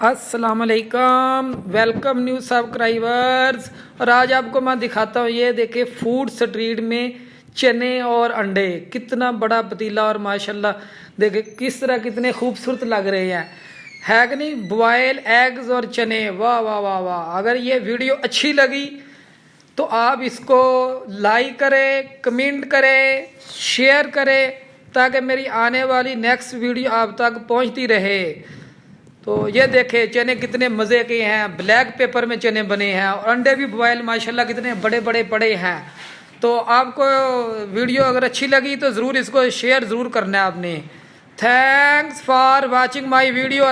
السلام علیکم welcome new سبکرائبرز اور آج آپ کو میں دکھاتا ہوں، یہ دیکھیں فوڈ سٹریٹ میں چنے اور انڈے. کتنا بڑا پتیلا اور ماشاءاللہ، دیکھیں کس طرح کتنے خوبصورت لگ رہے ہیں. ہے کہ نہیں؟ بوائل ایگز اور چنے. واہ واہ واہ واہ. اگر یہ ویڈیو اچھی لگی تو آپ اس کو لائک کریں کمنٹ کریں شیئر کریں، تاکہ میری آنے والی نیکسٹ ویڈیو آپ تک پہنچتی رہے. تو یہ دیکھیں چنے کتنے مزے کے ہیں بلیک پیپر میں چنے بنے ہیں اور انڈے بھی بوائل ماشاءاللہ کتنے بڑے بڑے پڑے ہیں۔ تو آپ کو ویڈیو اگر اچھی لگی تو ضرور اس کو شیئر ضرور کرنا ہے آپ نے۔ Thanks for watching my video